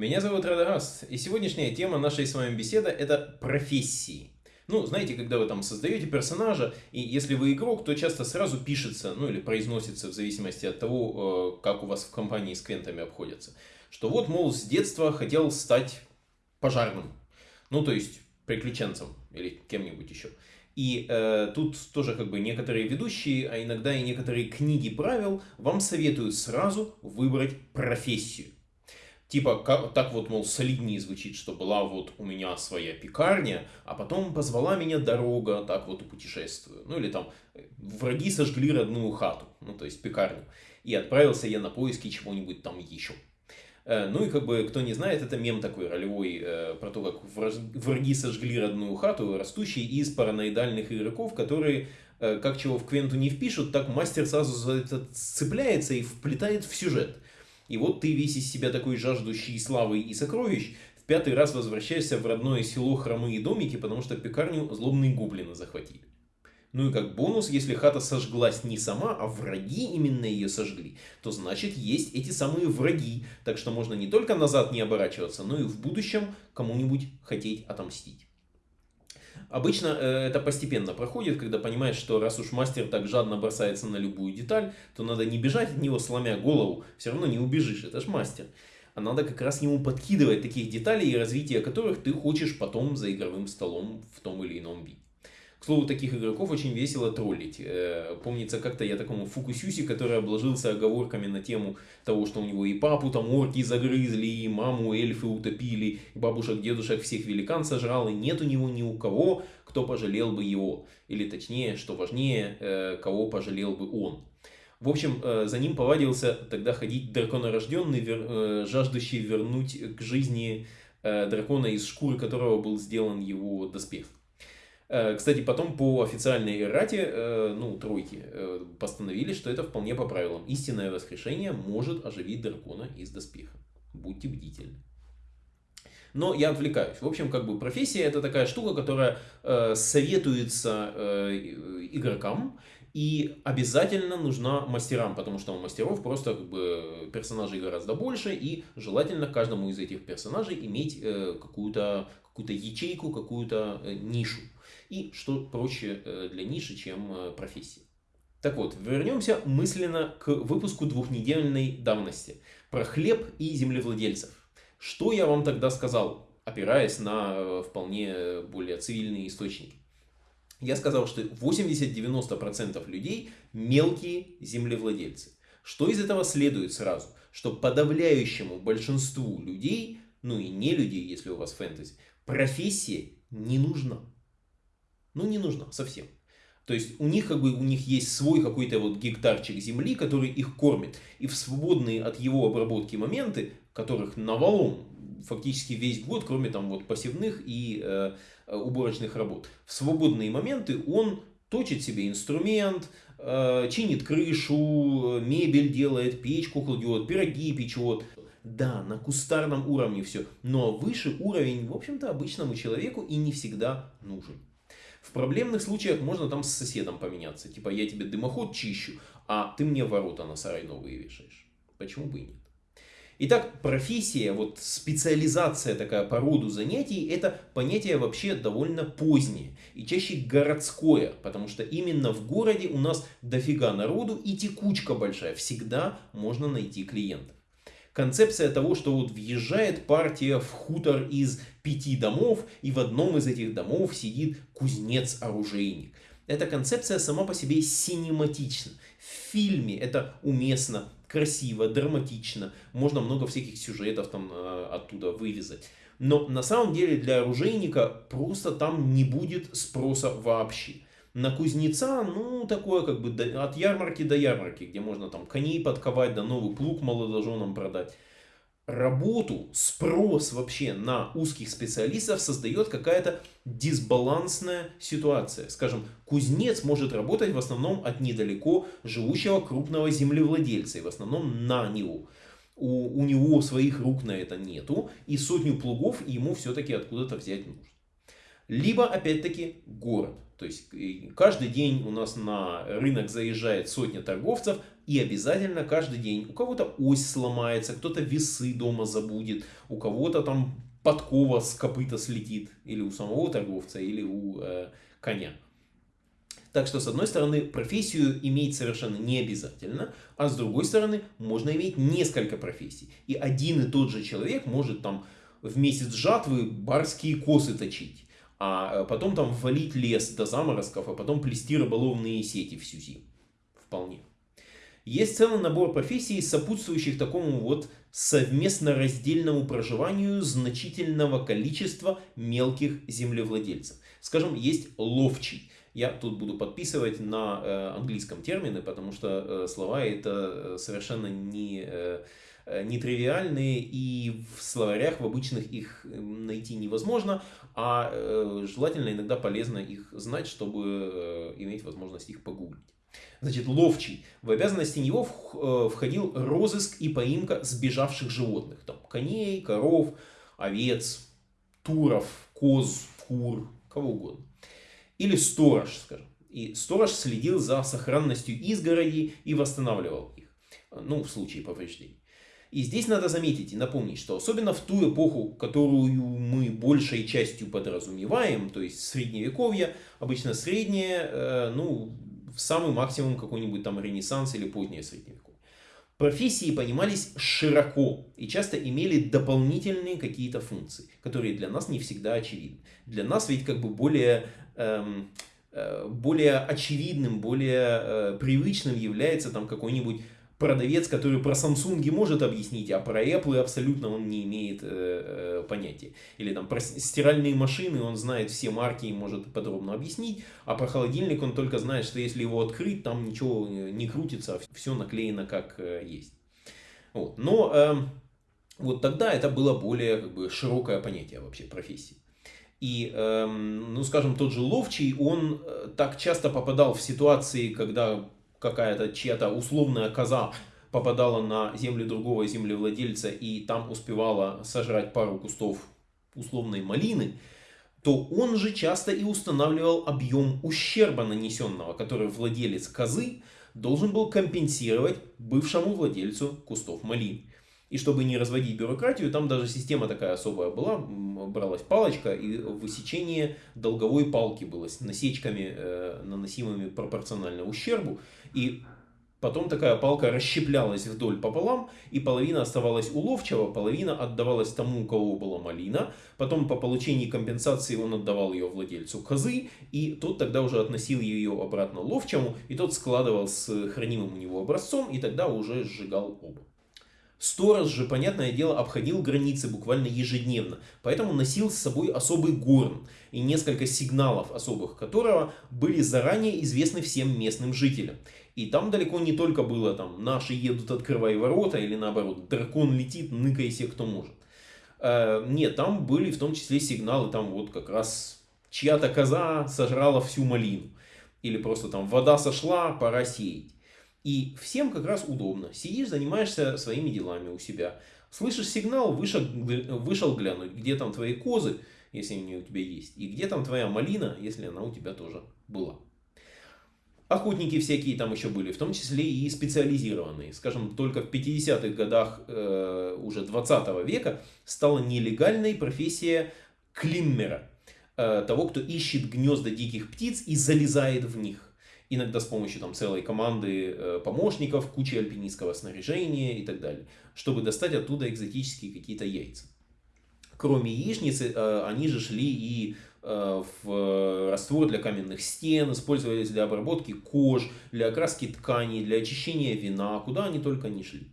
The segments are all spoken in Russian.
Меня зовут Радагаст, и сегодняшняя тема нашей с вами беседы – это профессии. Ну, знаете, когда вы там создаете персонажа, и если вы игрок, то часто сразу пишется, ну или произносится в зависимости от того, э, как у вас в компании с квентами обходятся, что вот, мол, с детства хотел стать пожарным. Ну, то есть приключенцем или кем-нибудь еще. И э, тут тоже как бы некоторые ведущие, а иногда и некоторые книги правил вам советуют сразу выбрать профессию. Типа, как, так вот, мол, солиднее звучит, что была вот у меня своя пекарня, а потом позвала меня дорога, так вот и путешествую. Ну или там, враги сожгли родную хату, ну то есть пекарню. И отправился я на поиски чего-нибудь там еще. Э, ну и как бы, кто не знает, это мем такой ролевой э, про то, как враги сожгли родную хату, растущий из параноидальных игроков, которые э, как чего в Квенту не впишут, так мастер сразу за это цепляется и вплетает в сюжет. И вот ты весь из себя такой жаждущий славы и сокровищ, в пятый раз возвращаешься в родное село Хромые домики, потому что пекарню злобные гоблины захватили. Ну и как бонус, если хата сожглась не сама, а враги именно ее сожгли, то значит есть эти самые враги. Так что можно не только назад не оборачиваться, но и в будущем кому-нибудь хотеть отомстить. Обычно э, это постепенно проходит, когда понимаешь, что раз уж мастер так жадно бросается на любую деталь, то надо не бежать от него, сломя голову, все равно не убежишь, это ж мастер. А надо как раз ему подкидывать таких деталей, развитие которых ты хочешь потом за игровым столом в том или ином виде. К слову, таких игроков очень весело троллить. Э, помнится, как-то я такому Фукусюси, который обложился оговорками на тему того, что у него и папу там орки загрызли, и маму эльфы утопили, и бабушек, дедушек всех великан сожрал, и нет у него ни у кого, кто пожалел бы его. Или точнее, что важнее, э, кого пожалел бы он. В общем, э, за ним повадился тогда ходить драконорожденный, жаждущий вернуть к жизни дракона, из шкуры которого был сделан его доспех. Э, кстати, потом по официальной эррате, э, ну, тройки, э, постановили, что это вполне по правилам. Истинное воскрешение может оживить дракона из доспеха. Будьте бдительны. Но я отвлекаюсь. В общем, как бы профессия это такая штука, которая э, советуется э, игрокам и обязательно нужна мастерам, потому что у мастеров просто как бы персонажей гораздо больше и желательно каждому из этих персонажей иметь э, какую-то какую ячейку, какую-то э, нишу и что проще э, для ниши, чем э, профессии. Так вот, вернемся мысленно к выпуску двухнедельной давности про хлеб и землевладельцев. Что я вам тогда сказал, опираясь на э, вполне более цивильные источники? Я сказал, что 80-90% людей мелкие землевладельцы. Что из этого следует сразу? Что подавляющему большинству людей, ну и не людей, если у вас фэнтези, профессия не нужна. Ну, не нужно совсем. То есть у них как бы у них есть свой какой-то вот гектарчик земли, который их кормит. И в свободные от его обработки моменты, которых навалом фактически весь год, кроме там вот посевных и э, уборочных работ, в свободные моменты он точит себе инструмент, э, чинит крышу, мебель делает, печку кладет, пироги печет. Да, на кустарном уровне все, но выше уровень, в общем-то, обычному человеку и не всегда нужен. В проблемных случаях можно там с соседом поменяться. Типа я тебе дымоход чищу, а ты мне ворота на сарай новые вешаешь. Почему бы и нет? Итак, профессия, вот специализация такая по роду занятий, это понятие вообще довольно позднее и чаще городское, потому что именно в городе у нас дофига народу и текучка большая, всегда можно найти клиентов концепция того, что вот въезжает партия в хутор из пяти домов, и в одном из этих домов сидит кузнец-оружейник. Эта концепция сама по себе синематична. В фильме это уместно, красиво, драматично. Можно много всяких сюжетов там э, оттуда вырезать. Но на самом деле для оружейника просто там не будет спроса вообще на кузнеца, ну, такое как бы от ярмарки до ярмарки, где можно там коней подковать, да новый плуг молодоженам продать. Работу, спрос вообще на узких специалистов создает какая-то дисбалансная ситуация. Скажем, кузнец может работать в основном от недалеко живущего крупного землевладельца, и в основном на него. У, у него своих рук на это нету, и сотню плугов ему все-таки откуда-то взять нужно. Либо, опять-таки, город. То есть каждый день у нас на рынок заезжает сотня торговцев, и обязательно каждый день у кого-то ось сломается, кто-то весы дома забудет, у кого-то там подкова с копыта слетит, или у самого торговца, или у э, коня. Так что, с одной стороны, профессию иметь совершенно не обязательно, а с другой стороны, можно иметь несколько профессий. И один и тот же человек может там в месяц жатвы барские косы точить а э, потом там валить лес до заморозков, а потом плести рыболовные сети всю зиму. Вполне. Есть целый набор профессий, сопутствующих такому вот совместно раздельному проживанию значительного количества мелких землевладельцев. Скажем, есть ловчий. Я тут буду подписывать на э, английском термины, потому что э, слова это совершенно не... Э, Э, нетривиальные, и в словарях в обычных их найти невозможно, а э, желательно иногда полезно их знать, чтобы э, иметь возможность их погуглить. Значит, ловчий. В обязанности него входил розыск и поимка сбежавших животных. Там, коней, коров, овец, туров, коз, кур, кого угодно. Или сторож, скажем. И сторож следил за сохранностью изгородей и восстанавливал их. Ну, в случае повреждений. И здесь надо заметить и напомнить, что особенно в ту эпоху, которую мы большей частью подразумеваем, то есть средневековье, обычно среднее, э, ну, самый максимум какой-нибудь там ренессанс или позднее средневековье. Профессии понимались широко и часто имели дополнительные какие-то функции, которые для нас не всегда очевидны. Для нас ведь как бы более, эм, э, более очевидным, более э, привычным является там какой-нибудь продавец, который про Samsung может объяснить, а про Apple абсолютно он не имеет э, э, понятия. Или там про стиральные машины он знает все марки и может подробно объяснить, а про холодильник он только знает, что если его открыть, там ничего э, не крутится, все наклеено как э, есть. Вот. Но э, вот тогда это было более как бы, широкое понятие вообще профессии. И, э, ну скажем, тот же Ловчий, он э, так часто попадал в ситуации, когда какая-то чья-то условная коза попадала на землю другого землевладельца и там успевала сожрать пару кустов условной малины, то он же часто и устанавливал объем ущерба нанесенного, который владелец козы должен был компенсировать бывшему владельцу кустов малины. И чтобы не разводить бюрократию, там даже система такая особая была, бралась палочка и высечение долговой палки было с насечками, э, наносимыми пропорционально ущербу. И потом такая палка расщеплялась вдоль пополам, и половина оставалась у половина отдавалась тому, у кого была малина. Потом по получении компенсации он отдавал ее владельцу козы, и тот тогда уже относил ее обратно ловчему, и тот складывал с хранимым у него образцом, и тогда уже сжигал оба. Сторож же, понятное дело, обходил границы буквально ежедневно, поэтому носил с собой особый горн и несколько сигналов особых которого были заранее известны всем местным жителям. И там далеко не только было там «наши едут, открывай ворота» или наоборот «дракон летит, ныкайся кто может». Э, нет, там были в том числе сигналы, там вот как раз чья-то коза сожрала всю малину. Или просто там вода сошла, пора сеять. И всем как раз удобно. Сидишь, занимаешься своими делами у себя. Слышишь сигнал, вышел, вышел глянуть, где там твои козы, если они у тебя есть. И где там твоя малина, если она у тебя тоже была. Охотники всякие там еще были, в том числе и специализированные. Скажем, только в 50-х годах э, уже 20 века стала нелегальной профессия климмера. Э, того, кто ищет гнезда диких птиц и залезает в них иногда с помощью там, целой команды э, помощников, кучи альпинистского снаряжения и так далее, чтобы достать оттуда экзотические какие-то яйца. Кроме яичницы, э, они же шли и э, в раствор для каменных стен, использовались для обработки кож, для окраски тканей, для очищения вина, куда они только не шли.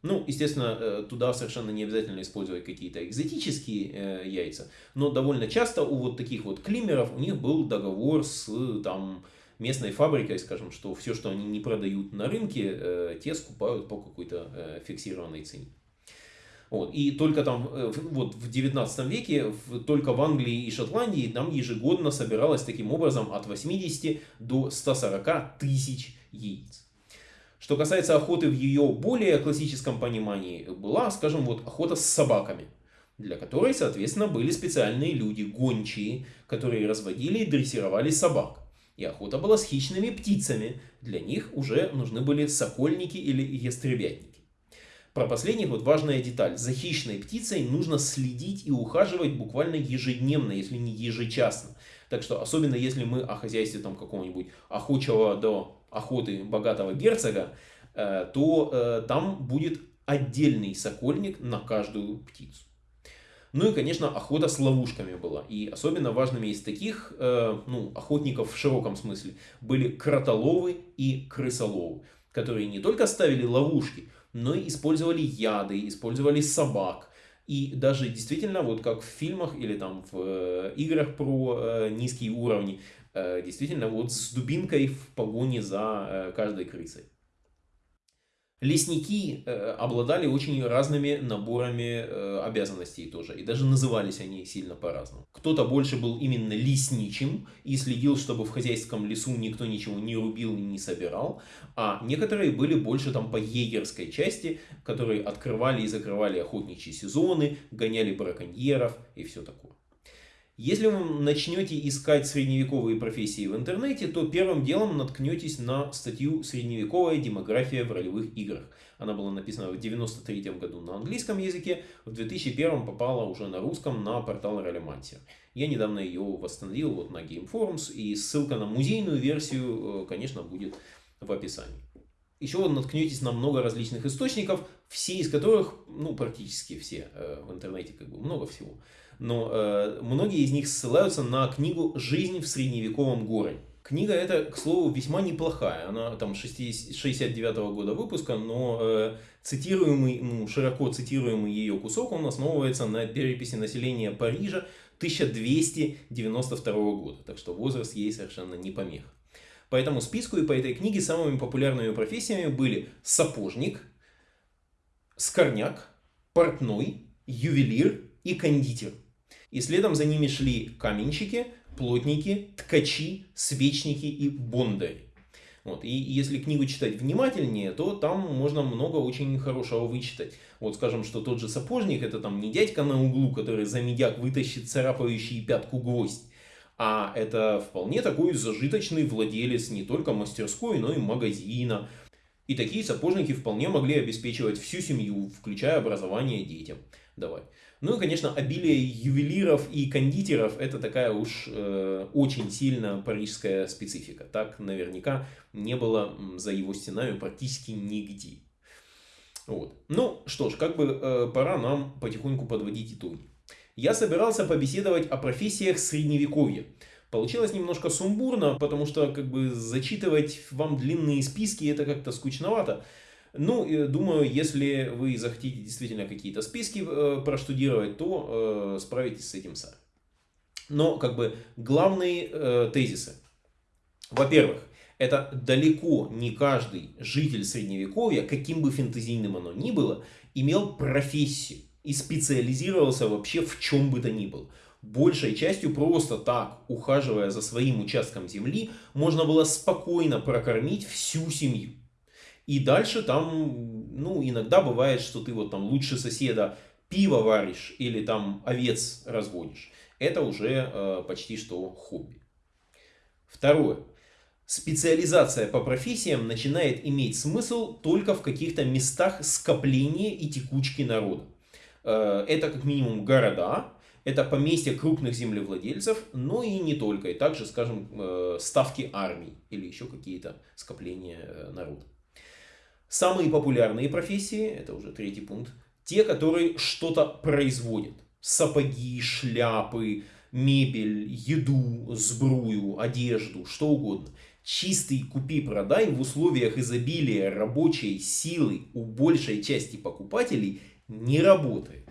Ну, естественно, туда совершенно не обязательно использовать какие-то экзотические яйца, но довольно часто у вот таких вот климеров у них был договор с там, местной фабрикой, скажем, что все, что они не продают на рынке, э, те скупают по какой-то э, фиксированной цене. Вот. И только там, э, вот в 19 веке, только в Англии и Шотландии там ежегодно собиралось таким образом от 80 до 140 тысяч яиц. Что касается охоты в ее более классическом понимании, была, скажем, вот охота с собаками. для которой, соответственно, были специальные люди, гончие, которые разводили и дрессировали собак. И охота была с хищными птицами. Для них уже нужны были сокольники или ястребятники. Про последних вот важная деталь. За хищной птицей нужно следить и ухаживать буквально ежедневно, если не ежечасно. Так что, особенно если мы о хозяйстве там какого-нибудь охочего до охоты богатого герцога, э, то э, там будет отдельный сокольник на каждую птицу. Ну и, конечно, охота с ловушками была. И особенно важными из таких, э, ну, охотников в широком смысле, были кротоловы и крысоловы, которые не только ставили ловушки, но и использовали яды, использовали собак. И даже действительно, вот как в фильмах или там в э, играх про э, низкие уровни, э, действительно вот с дубинкой в погоне за э, каждой крысой. Лесники э, обладали очень разными наборами э, обязанностей тоже, и даже назывались они сильно по-разному. Кто-то больше был именно лесничим и следил, чтобы в хозяйском лесу никто ничего не рубил и не собирал, а некоторые были больше там по егерской части, которые открывали и закрывали охотничьи сезоны, гоняли браконьеров и все такое. Если вы начнете искать средневековые профессии в интернете, то первым делом наткнетесь на статью «Средневековая демография в ролевых играх». Она была написана в 1993 году на английском языке, в 2001 попала уже на русском на портал Ролемантия. Я недавно ее восстановил вот на Game Forums, и ссылка на музейную версию, э, конечно, будет в описании. Еще вы наткнетесь на много различных источников, все из которых, ну практически все э, в интернете, как бы много всего, но э, многие из них ссылаются на книгу «Жизнь в средневековом городе». Книга эта, к слову, весьма неплохая. Она там 69 -го года выпуска, но э, цитируемый, ну, широко цитируемый ее кусок, он основывается на переписи населения Парижа 1292 года. Так что возраст ей совершенно не помеха. По этому списку и по этой книге самыми популярными профессиями были сапожник, скорняк, портной, ювелир и кондитер – и следом за ними шли каменщики, плотники, ткачи, свечники и бондари. Вот. И если книгу читать внимательнее, то там можно много очень хорошего вычитать. Вот скажем, что тот же сапожник, это там не дядька на углу, который за медяк вытащит царапающий пятку гвоздь, а это вполне такой зажиточный владелец не только мастерской, но и магазина. И такие сапожники вполне могли обеспечивать всю семью, включая образование детям. Давай. Ну и, конечно, обилие ювелиров и кондитеров – это такая уж э, очень сильно парижская специфика. Так наверняка не было за его стенами практически нигде. Вот. Ну что ж, как бы э, пора нам потихоньку подводить итоги. Я собирался побеседовать о профессиях средневековья. Получилось немножко сумбурно, потому что как бы зачитывать вам длинные списки это как-то скучновато. Ну, думаю, если вы захотите действительно какие-то списки э, проштудировать, то э, справитесь с этим сами. Но, как бы, главные э, тезисы. Во-первых, это далеко не каждый житель Средневековья, каким бы фэнтезийным оно ни было, имел профессию и специализировался вообще в чем бы то ни было. Большей частью просто так, ухаживая за своим участком земли, можно было спокойно прокормить всю семью. И дальше там, ну, иногда бывает, что ты вот там лучше соседа пиво варишь или там овец разводишь. Это уже э, почти что хобби. Второе. Специализация по профессиям начинает иметь смысл только в каких-то местах скопления и текучки народа. Э, это как минимум города, это поместья крупных землевладельцев, но и не только. И также, скажем, э, ставки армий или еще какие-то скопления э, народа. Самые популярные профессии, это уже третий пункт, те, которые что-то производят. Сапоги, шляпы, мебель, еду, сбрую, одежду, что угодно. Чистый купи-продай в условиях изобилия рабочей силы у большей части покупателей не работает.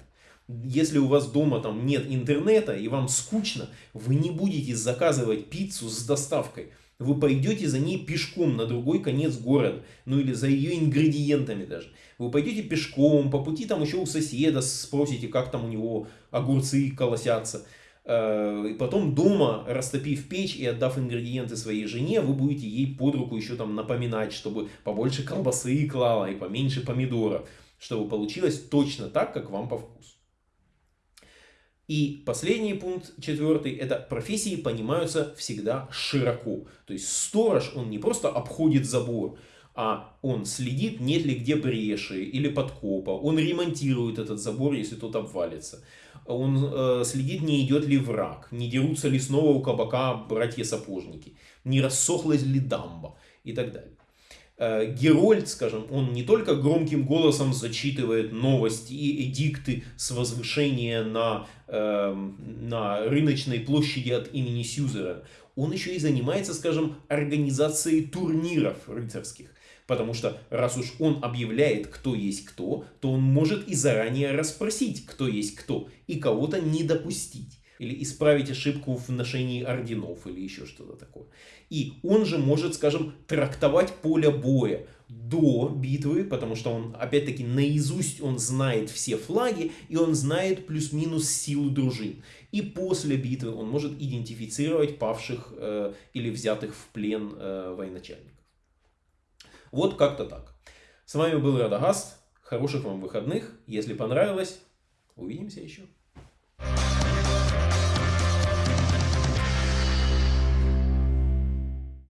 Если у вас дома там нет интернета и вам скучно, вы не будете заказывать пиццу с доставкой – вы пойдете за ней пешком на другой конец города, ну или за ее ингредиентами даже. Вы пойдете пешком, по пути там еще у соседа спросите, как там у него огурцы колосятся. Э, и потом дома, растопив печь и отдав ингредиенты своей жене, вы будете ей под руку еще там напоминать, чтобы побольше колбасы клала и поменьше помидоров, чтобы получилось точно так, как вам по вкусу. И последний пункт, четвертый, это профессии понимаются всегда широко. То есть сторож, он не просто обходит забор, а он следит, нет ли где бреши или подкопа, он ремонтирует этот забор, если тот обвалится. Он э, следит, не идет ли враг, не дерутся ли снова у кабака братья-сапожники, не рассохлась ли дамба и так далее. Э, Герольд, скажем, он не только громким голосом зачитывает новости и эдикты с возвышения на, э, на рыночной площади от имени Сьюзера, он еще и занимается, скажем, организацией турниров рыцарских. Потому что раз уж он объявляет, кто есть кто, то он может и заранее расспросить, кто есть кто, и кого-то не допустить. Или исправить ошибку в ношении орденов, или еще что-то такое. И он же может, скажем, трактовать поле боя до битвы, потому что он, опять-таки, наизусть он знает все флаги, и он знает плюс-минус силу дружин. И после битвы он может идентифицировать павших э, или взятых в плен э, военачальников. Вот как-то так. С вами был Радагаст. Хороших вам выходных. Если понравилось, увидимся еще.